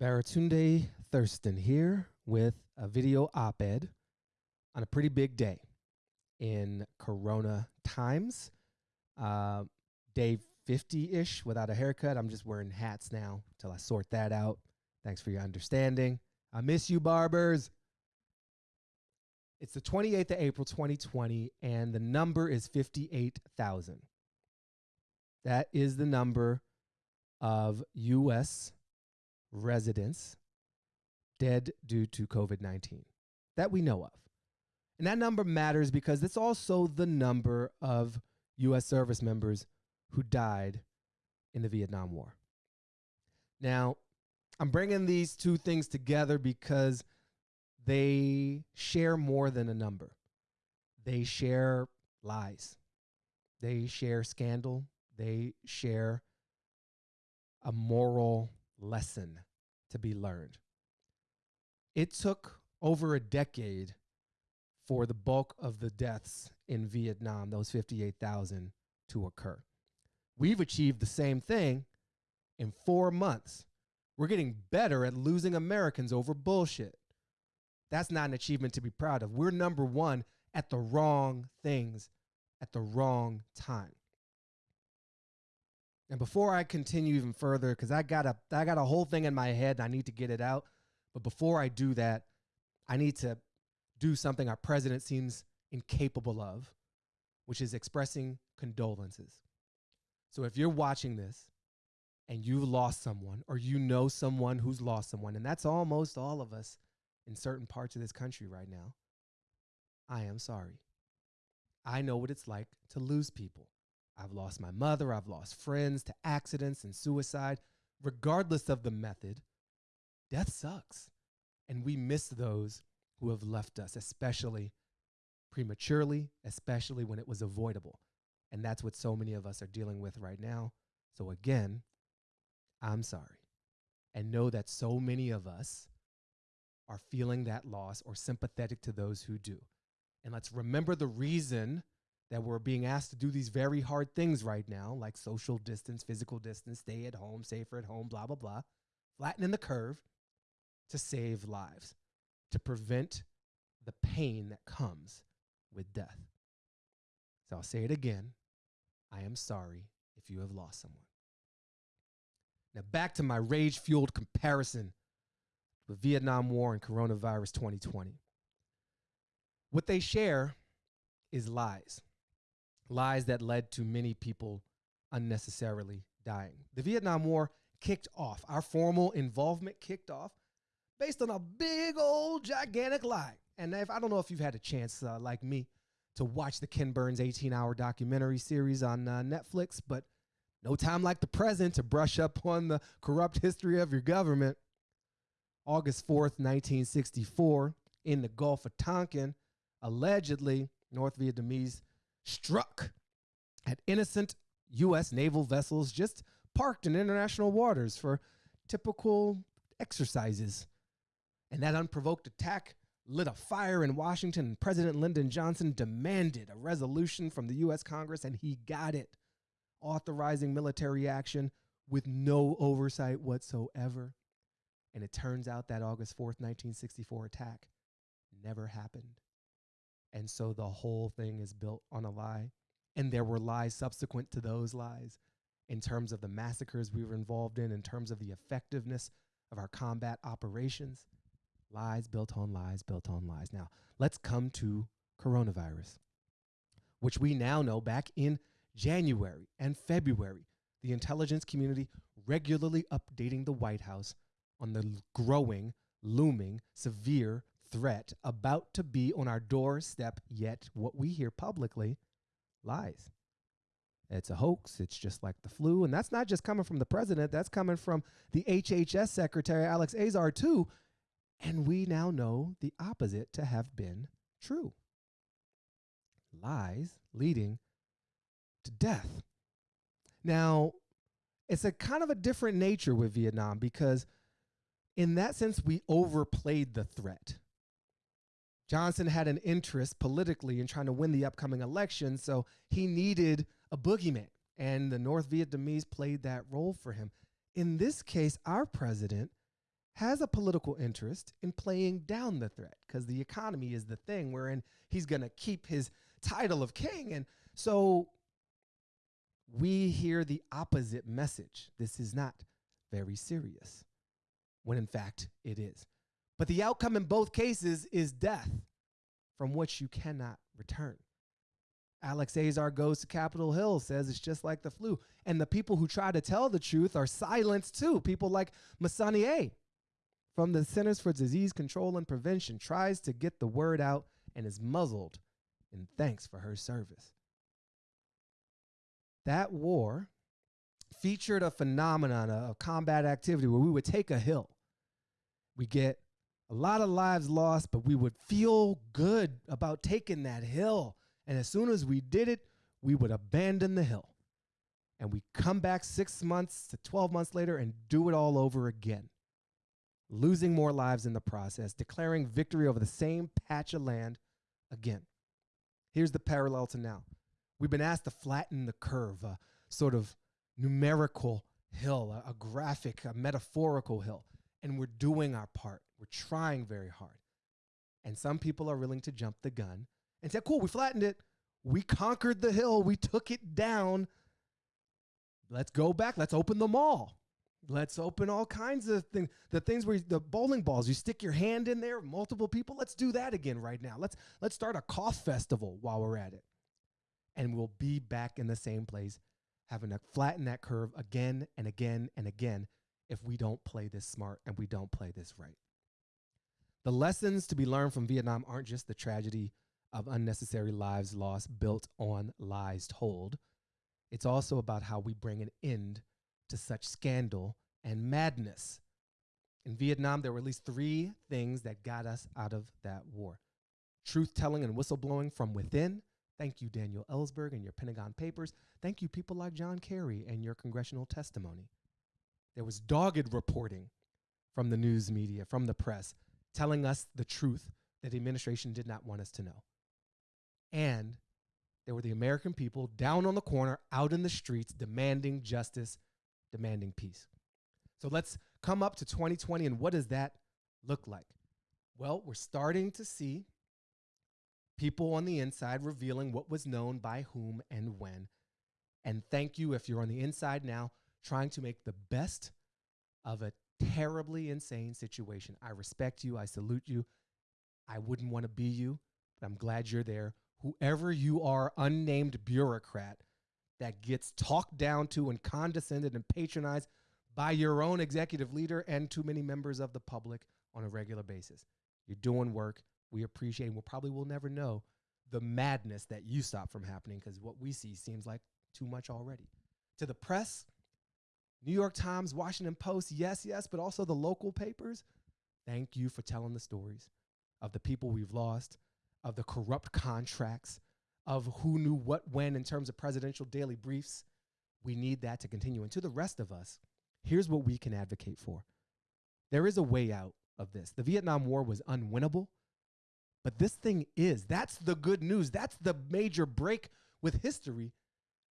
Baratunde Thurston here with a video op ed on a pretty big day in Corona Times. Uh, day 50 ish without a haircut. I'm just wearing hats now till I sort that out. Thanks for your understanding. I miss you, barbers. It's the 28th of April, 2020, and the number is 58,000. That is the number of U.S. residents dead due to COVID 19 that we know of. And that number matters because it's also the number of U.S. service members who died in the Vietnam War. Now, I'm bringing these two things together because they share more than a number. They share lies, they share scandal, they share a moral lesson to be learned. It took over a decade for the bulk of the deaths in Vietnam, those 58,000, to occur. We've achieved the same thing in four months. We're getting better at losing Americans over bullshit. That's not an achievement to be proud of. We're number one at the wrong things at the wrong time. And before I continue even further, because I got a I got a whole thing in my head and I need to get it out. But before I do that, I need to do something our president seems incapable of, which is expressing condolences. So if you're watching this and you've lost someone or you know someone who's lost someone, and that's almost all of us in certain parts of this country right now, I am sorry. I know what it's like to lose people. I've lost my mother, I've lost friends to accidents and suicide. Regardless of the method, death sucks. And we miss those who have left us, especially prematurely, especially when it was avoidable. And that's what so many of us are dealing with right now. So, again, I'm sorry. And know that so many of us are feeling that loss or sympathetic to those who do. And let's remember the reason that we're being asked to do these very hard things right now, like social distance, physical distance, stay at home, safer at home, blah, blah, blah, flattening the curve to save lives, to prevent the pain that comes with death. So I'll say it again. I am sorry if you have lost someone. Now, back to my rage fueled comparison with Vietnam War and coronavirus 2020. What they share is lies lies that led to many people unnecessarily dying. The Vietnam War kicked off, our formal involvement kicked off based on a big old gigantic lie. And if I don't know if you've had a chance, uh, like me, to watch the Ken Burns 18 hour documentary series on uh, Netflix, but no time like the present to brush up on the corrupt history of your government. August 4th, 1964, in the Gulf of Tonkin, allegedly, North Vietnamese struck at innocent U.S. naval vessels just parked in international waters for typical exercises. And that unprovoked attack lit a fire in Washington, President Lyndon Johnson demanded a resolution from the U.S. Congress, and he got it, authorizing military action with no oversight whatsoever. And it turns out that August 4th, 1964 attack never happened. And so the whole thing is built on a lie. And there were lies subsequent to those lies in terms of the massacres we were involved in, in terms of the effectiveness of our combat operations. Lies built on lies, built on lies. Now, let's come to coronavirus, which we now know back in January and February, the intelligence community regularly updating the White House on the growing, looming, severe threat about to be on our doorstep, yet what we hear publicly lies. It's a hoax. It's just like the flu. And that's not just coming from the president, that's coming from the HHS secretary, Alex Azar, too. And we now know the opposite to have been true lies leading to death. Now, it's a kind of a different nature with Vietnam because, in that sense, we overplayed the threat. Johnson had an interest politically in trying to win the upcoming election, so he needed a boogeyman, and the North Vietnamese played that role for him. In this case, our president has a political interest in playing down the threat because the economy is the thing wherein he's going to keep his title of king. And so we hear the opposite message. This is not very serious, when in fact it is. But the outcome in both cases is death from which you cannot return. Alex Azar goes to Capitol Hill, says it's just like the flu. And the people who try to tell the truth are silenced too. People like Messonnier from the Centers for Disease Control and Prevention tries to get the word out and is muzzled in thanks for her service. That war featured a phenomenon of combat activity where we would take a hill. We get a lot of lives lost, but we would feel good about taking that hill. And as soon as we did it, we would abandon the hill. And we come back six months to 12 months later and do it all over again, losing more lives in the process, declaring victory over the same patch of land again. Here's the parallel to now. We've been asked to flatten the curve, a sort of numerical hill, a, a graphic, a metaphorical hill, and we're doing our part. We're trying very hard. And some people are willing to jump the gun and say, cool, we flattened it. We conquered the hill. We took it down. Let's go back. Let's open the mall. Let's open all kinds of things. The things where you, the bowling balls, you stick your hand in there, multiple people. Let's do that again right now. Let's let's start a cough festival while we're at it. And we'll be back in the same place, having to flatten that curve again and again and again if we don't play this smart and we don't play this right. The lessons to be learned from Vietnam aren't just the tragedy of unnecessary lives lost built on lies told. It's also about how we bring an end to such scandal and madness. In Vietnam, there were at least three things that got us out of that war truth telling and whistleblowing from within. Thank you, Daniel Ellsberg and your Pentagon Papers. Thank you, people like John Kerry and your congressional testimony. There was dogged reporting from the news media, from the press, telling us the truth that the administration did not want us to know. And there were the American people down on the corner, out in the streets, demanding justice demanding peace. So let's come up to 2020 and what does that look like? Well, we're starting to see people on the inside revealing what was known by whom and when. And thank you if you're on the inside now trying to make the best of a terribly insane situation. I respect you. I salute you. I wouldn't want to be you, but I'm glad you're there. Whoever you are, unnamed bureaucrat, that gets talked down to and condescended and patronized by your own executive leader and too many members of the public on a regular basis. You're doing work. We appreciate and we'll probably will never know the madness that you stop from happening because what we see seems like too much already. To the press, New York Times, Washington Post, yes, yes, but also the local papers, thank you for telling the stories of the people we've lost, of the corrupt contracts, of who knew what when in terms of presidential daily briefs. We need that to continue. And to the rest of us, here's what we can advocate for. There is a way out of this. The Vietnam War was unwinnable, but this thing is. That's the good news. That's the major break with history.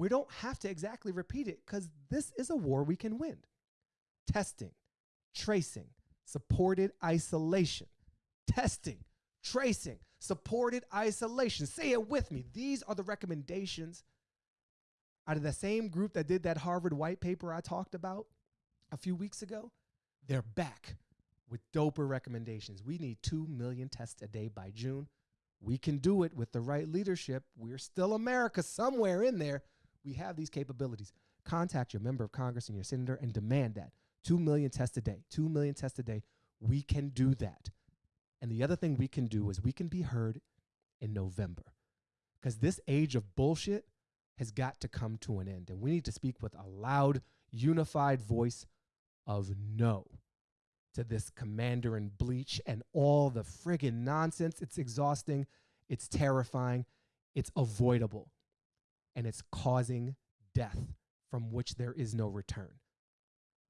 We don't have to exactly repeat it because this is a war we can win. Testing, tracing, supported isolation, testing, tracing, supported isolation. Say it with me. These are the recommendations out of the same group that did that Harvard white paper I talked about a few weeks ago. They're back with doper recommendations. We need 2 million tests a day by June. We can do it with the right leadership. We're still America somewhere in there. We have these capabilities. Contact your member of Congress and your senator and demand that 2 million tests a day. 2 million tests a day. We can do that. And the other thing we can do is we can be heard in November because this age of bullshit has got to come to an end. And we need to speak with a loud, unified voice of no to this commander in bleach and all the friggin' nonsense. It's exhausting, it's terrifying, it's avoidable, and it's causing death from which there is no return.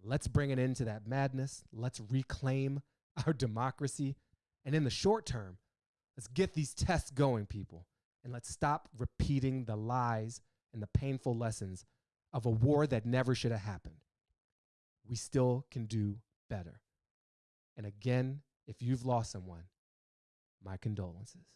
Let's bring an end to that madness. Let's reclaim our democracy and in the short term, let's get these tests going, people, and let's stop repeating the lies and the painful lessons of a war that never should have happened. We still can do better. And again, if you've lost someone, my condolences.